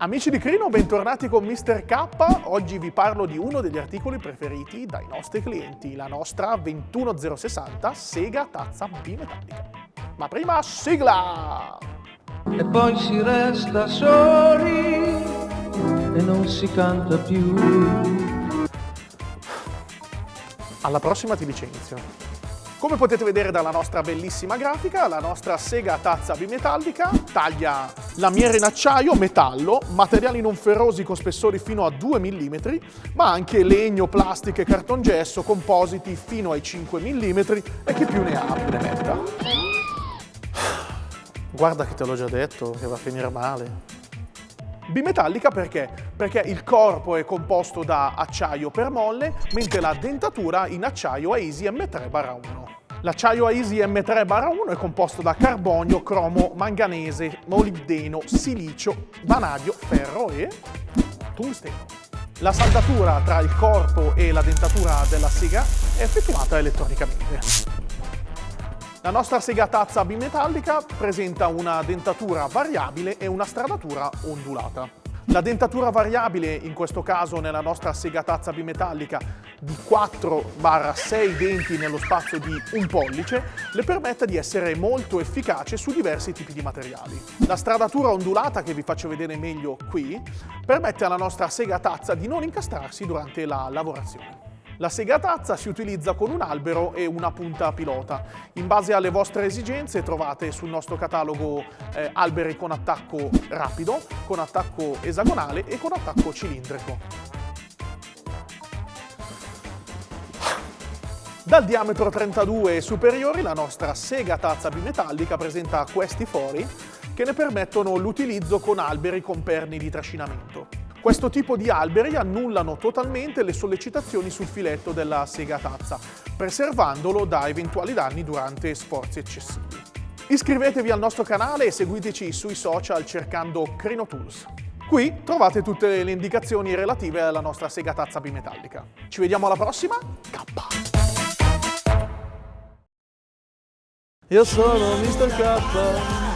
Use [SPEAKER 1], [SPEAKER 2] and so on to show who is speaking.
[SPEAKER 1] Amici di Crino, bentornati con Mr. K. Oggi vi parlo di uno degli articoli preferiti dai nostri clienti, la nostra 21060 Sega Tazza Bimetallica. Ma prima, sigla!
[SPEAKER 2] E poi si resta soli e non si canta più.
[SPEAKER 1] Alla prossima ti licenzio. Come potete vedere dalla nostra bellissima grafica, la nostra sega tazza bimetallica taglia lamiere in acciaio, metallo, materiali non ferrosi con spessori fino a 2 mm, ma anche legno, plastica e cartongesso, compositi fino ai 5 mm e chi più ne ha più ne metta. Guarda che te l'ho già detto, che va a finire male. Bimetallica perché? Perché il corpo è composto da acciaio per molle, mentre la dentatura in acciaio AESI M3-1. L'acciaio AESI M3-1 è composto da carbonio, cromo, manganese, molibdeno, silicio, vanadio, ferro e tungsteno. La saldatura tra il corpo e la dentatura della sega è effettuata elettronicamente. La nostra sega tazza bimetallica presenta una dentatura variabile e una stradatura ondulata. La dentatura variabile, in questo caso nella nostra sega tazza bimetallica, di 4-6 denti nello spazio di un pollice, le permette di essere molto efficace su diversi tipi di materiali. La stradatura ondulata, che vi faccio vedere meglio qui, permette alla nostra sega tazza di non incastrarsi durante la lavorazione. La sega tazza si utilizza con un albero e una punta pilota. In base alle vostre esigenze trovate sul nostro catalogo eh, alberi con attacco rapido, con attacco esagonale e con attacco cilindrico. Dal diametro 32 e superiori la nostra sega tazza bimetallica presenta questi fori che ne permettono l'utilizzo con alberi con perni di trascinamento. Questo tipo di alberi annullano totalmente le sollecitazioni sul filetto della sega tazza, preservandolo da eventuali danni durante sforzi eccessivi. Iscrivetevi al nostro canale e seguiteci sui social cercando Crino Tools. Qui trovate tutte le indicazioni relative alla nostra sega tazza bimetallica. Ci vediamo alla prossima, K!
[SPEAKER 2] Io sono Mr. K.